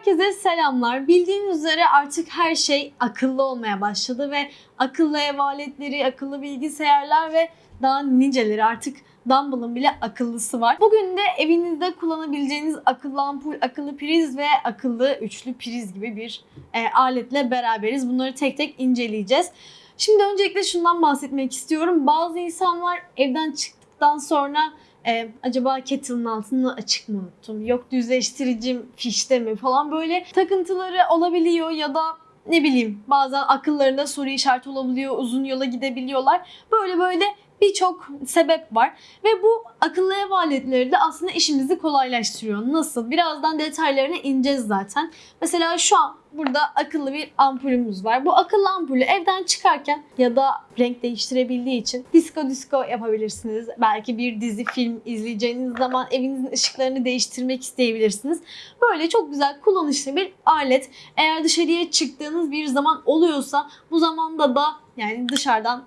Herkese selamlar. Bildiğiniz üzere artık her şey akıllı olmaya başladı ve akıllı ev aletleri, akıllı bilgisayarlar ve daha niceleri artık Dumble'ın bile akıllısı var. Bugün de evinizde kullanabileceğiniz akıllı ampul, akıllı priz ve akıllı üçlü priz gibi bir e, aletle beraberiz. Bunları tek tek inceleyeceğiz. Şimdi öncelikle şundan bahsetmek istiyorum. Bazı insanlar evden çıktıktan sonra e, acaba kettle'ın altını açık mı unuttum? Yok düzleştiricim fişte mi falan böyle takıntıları olabiliyor ya da ne bileyim bazen akıllarında soru işareti olabiliyor, uzun yola gidebiliyorlar. Böyle böyle birçok sebep var ve bu akıllı ev aletleri de aslında işimizi kolaylaştırıyor. Nasıl? Birazdan detaylarına ineceğiz zaten. Mesela şu an burada akıllı bir ampulümüz var. Bu akıllı ampulü evden çıkarken ya da renk değiştirebildiği için disco disco yapabilirsiniz. Belki bir dizi film izleyeceğiniz zaman evinizin ışıklarını değiştirmek isteyebilirsiniz. Böyle çok güzel kullanışlı bir alet. Eğer dışarıya çıktığınız bir zaman oluyorsa bu zamanda da yani dışarıdan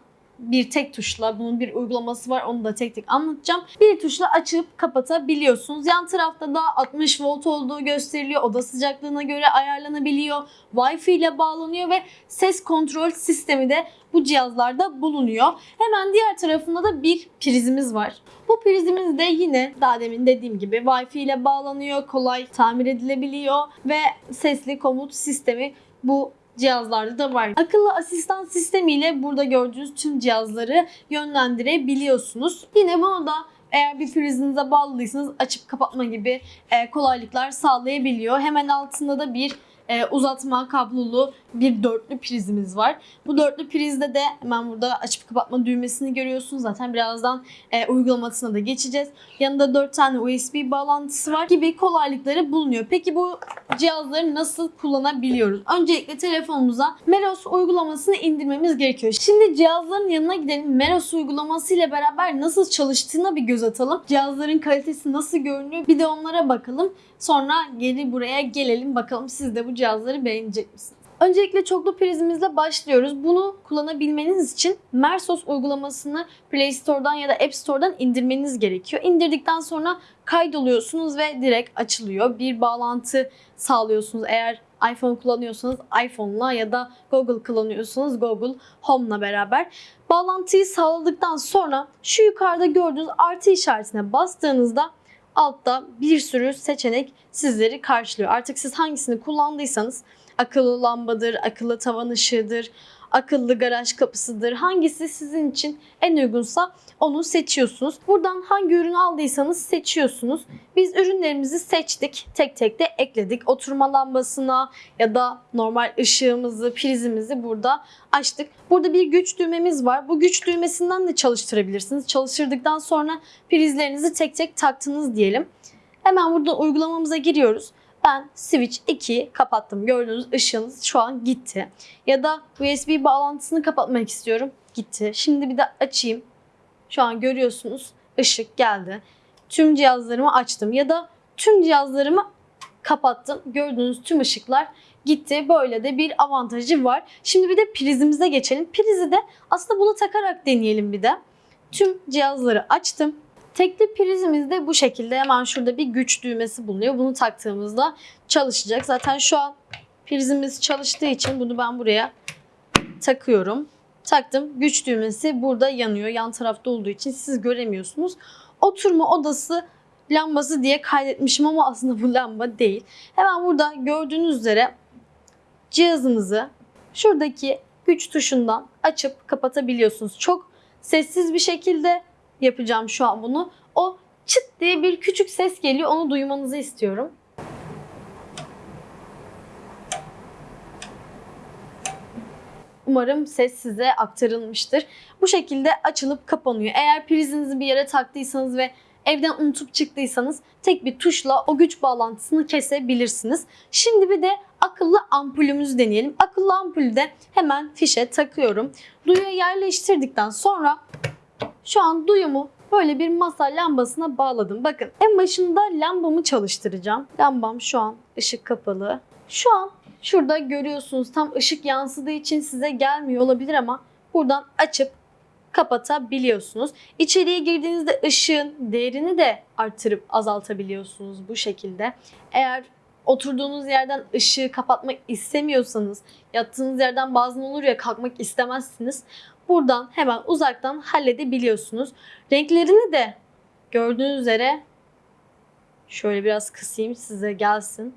bir tek tuşla bunun bir uygulaması var onu da tek tek anlatacağım. Bir tuşla açıp kapatabiliyorsunuz. Yan tarafta da 60 volt olduğu gösteriliyor. Oda sıcaklığına göre ayarlanabiliyor. Wi-Fi ile bağlanıyor ve ses kontrol sistemi de bu cihazlarda bulunuyor. Hemen diğer tarafında da bir prizimiz var. Bu prizimiz de yine daha demin dediğim gibi Wi-Fi ile bağlanıyor, kolay tamir edilebiliyor ve sesli komut sistemi bu cihazlarda da var. Akıllı asistan sistemiyle burada gördüğünüz tüm cihazları yönlendirebiliyorsunuz. Yine bunu da eğer bir prizinize bağlıysanız açıp kapatma gibi e, kolaylıklar sağlayabiliyor. Hemen altında da bir e, uzatma kablolu bir dörtlü prizimiz var. Bu dörtlü prizde de hemen burada açıp kapatma düğmesini görüyorsunuz. Zaten birazdan e, uygulamasına da geçeceğiz. Yanında 4 tane USB bağlantısı var gibi kolaylıkları bulunuyor. Peki bu cihazları nasıl kullanabiliyoruz? Öncelikle telefonumuza Meros uygulamasını indirmemiz gerekiyor. Şimdi cihazların yanına gidelim. Meros uygulaması ile beraber nasıl çalıştığına bir göz atalım. Cihazların kalitesi nasıl görünüyor bir de onlara bakalım. Sonra geri buraya gelelim bakalım siz de bu cihazları beğenecek misiniz? Öncelikle çoklu prizimizle başlıyoruz. Bunu kullanabilmeniz için Mersos uygulamasını Play Store'dan ya da App Store'dan indirmeniz gerekiyor. İndirdikten sonra kaydoluyorsunuz ve direkt açılıyor. Bir bağlantı sağlıyorsunuz. Eğer iPhone kullanıyorsanız iPhone'la ya da Google kullanıyorsanız Google Home'la beraber. Bağlantıyı sağladıktan sonra şu yukarıda gördüğünüz artı işaretine bastığınızda altta bir sürü seçenek sizleri karşılıyor. Artık siz hangisini kullandıysanız akıllı lambadır, akıllı tavan ışığıdır, akıllı garaj kapısıdır. Hangisi sizin için en uygunsa onu seçiyorsunuz. Buradan hangi ürünü aldıysanız seçiyorsunuz. Biz ürünlerimizi seçtik. Tek tek de ekledik. Oturma lambasına ya da normal ışığımızı, prizimizi burada açtık. Burada bir güç düğmemiz var. Bu güç düğmesinden de çalıştırabilirsiniz. Çalıştırdıktan sonra prizlerinizi tek tek taktınız diyelim. Hemen burada uygulamamıza giriyoruz. Ben switch 2 kapattım. Gördüğünüz ışığınız şu an gitti. Ya da USB bağlantısını kapatmak istiyorum. Gitti. Şimdi bir de açayım. Şu an görüyorsunuz ışık geldi. Tüm cihazlarımı açtım ya da tüm cihazlarımı kapattım. Gördüğünüz tüm ışıklar gitti. Böyle de bir avantajı var. Şimdi bir de prizimize geçelim. Prizi de aslında bunu takarak deneyelim bir de. Tüm cihazları açtım. Tekli prizimiz de bu şekilde hemen şurada bir güç düğmesi bulunuyor. Bunu taktığımızda çalışacak. Zaten şu an prizimiz çalıştığı için bunu ben buraya takıyorum. Taktım. Güç düğmesi burada yanıyor. Yan tarafta olduğu için siz göremiyorsunuz. Oturma odası lambası diye kaydetmişim ama aslında bu lamba değil. Hemen burada gördüğünüz üzere cihazınızı şuradaki güç tuşundan açıp kapatabiliyorsunuz. Çok sessiz bir şekilde yapacağım şu an bunu. O çıt diye bir küçük ses geliyor. Onu duymanızı istiyorum. Umarım ses size aktarılmıştır. Bu şekilde açılıp kapanıyor. Eğer prizinizi bir yere taktıysanız ve evden unutup çıktıysanız tek bir tuşla o güç bağlantısını kesebilirsiniz. Şimdi bir de akıllı ampulümüzü deneyelim. Akıllı ampulü de hemen fişe takıyorum. Duyuya yerleştirdikten sonra şu an duyumu böyle bir masa lambasına bağladım. Bakın en başında lambamı çalıştıracağım. Lambam şu an ışık kapalı. Şu an şurada görüyorsunuz tam ışık yansıdığı için size gelmiyor olabilir ama buradan açıp kapatabiliyorsunuz. İçeriye girdiğinizde ışığın değerini de artırıp azaltabiliyorsunuz bu şekilde. Eğer oturduğunuz yerden ışığı kapatmak istemiyorsanız, yattığınız yerden bazen olur ya kalkmak istemezsiniz. Buradan hemen uzaktan halledebiliyorsunuz. Renklerini de gördüğünüz üzere şöyle biraz kısayım size gelsin.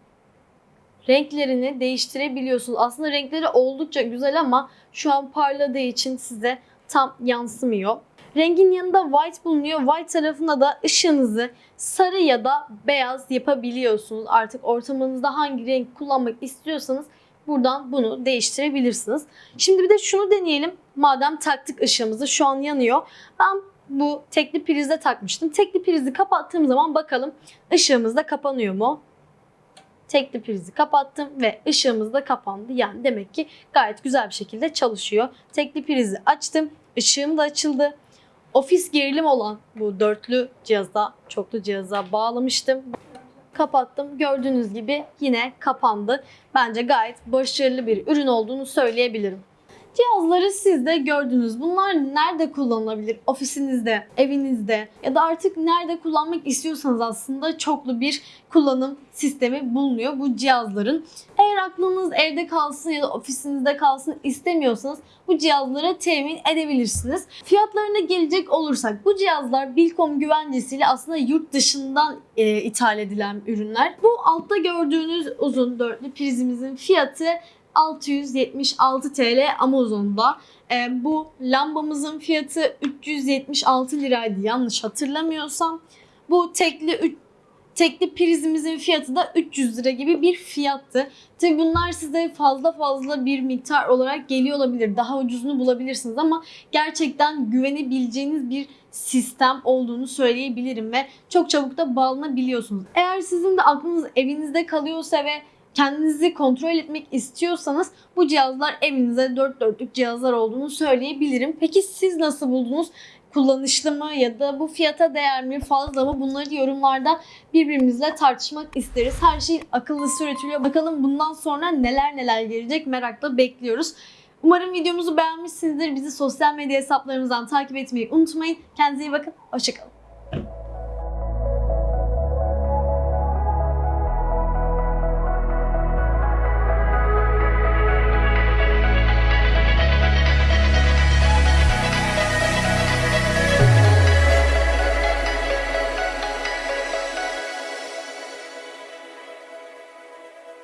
Renklerini değiştirebiliyorsunuz. Aslında renkleri oldukça güzel ama şu an parladığı için size tam yansımıyor. Rengin yanında white bulunuyor. White tarafında da ışığınızı sarı ya da beyaz yapabiliyorsunuz. Artık ortamınızda hangi renk kullanmak istiyorsanız buradan bunu değiştirebilirsiniz. Şimdi bir de şunu deneyelim. Madem taktık ışığımızı şu an yanıyor. Ben bu tekli prizde takmıştım. Tekli prizi kapattığım zaman bakalım ışığımız da kapanıyor mu? Tekli prizi kapattım ve ışığımız da kapandı. Yani demek ki gayet güzel bir şekilde çalışıyor. Tekli prizi açtım. ışığım da açıldı. Ofis gerilim olan bu dörtlü cihaza, çoklu cihaza bağlamıştım. Kapattım. Gördüğünüz gibi yine kapandı. Bence gayet başarılı bir ürün olduğunu söyleyebilirim. Cihazları siz de gördünüz. Bunlar nerede kullanılabilir? Ofisinizde, evinizde ya da artık nerede kullanmak istiyorsanız aslında çoklu bir kullanım sistemi bulunuyor bu cihazların. Eğer aklınız evde kalsın ya da ofisinizde kalsın istemiyorsanız bu cihazları temin edebilirsiniz. Fiyatlarına gelecek olursak bu cihazlar Bilkom güvencesiyle aslında yurt dışından e, ithal edilen ürünler. Bu altta gördüğünüz uzun dörtlü prizimizin fiyatı 676 TL Amazon'da. E, bu lambamızın fiyatı 376 liraydı yanlış hatırlamıyorsam. Bu tekli tekli prizimizin fiyatı da 300 lira gibi bir fiyattı. Tabi bunlar size fazla fazla bir miktar olarak geliyor olabilir. Daha ucuzunu bulabilirsiniz ama gerçekten güvenebileceğiniz bir sistem olduğunu söyleyebilirim ve çok çabuk da bağlanabiliyorsunuz. Eğer sizin de aklınız evinizde kalıyorsa ve kendinizi kontrol etmek istiyorsanız bu cihazlar evinize dört dörtlük cihazlar olduğunu söyleyebilirim. Peki siz nasıl buldunuz? Kullanışlı mı ya da bu fiyata değer mi fazla mı bunları yorumlarda birbirimizle tartışmak isteriz. Her şey akıllısı üretiliyor. Bakalım bundan sonra neler neler gelecek merakla bekliyoruz. Umarım videomuzu beğenmişsinizdir. Bizi sosyal medya hesaplarımızdan takip etmeyi unutmayın. Kendinize iyi bakın. Hoşçakalın.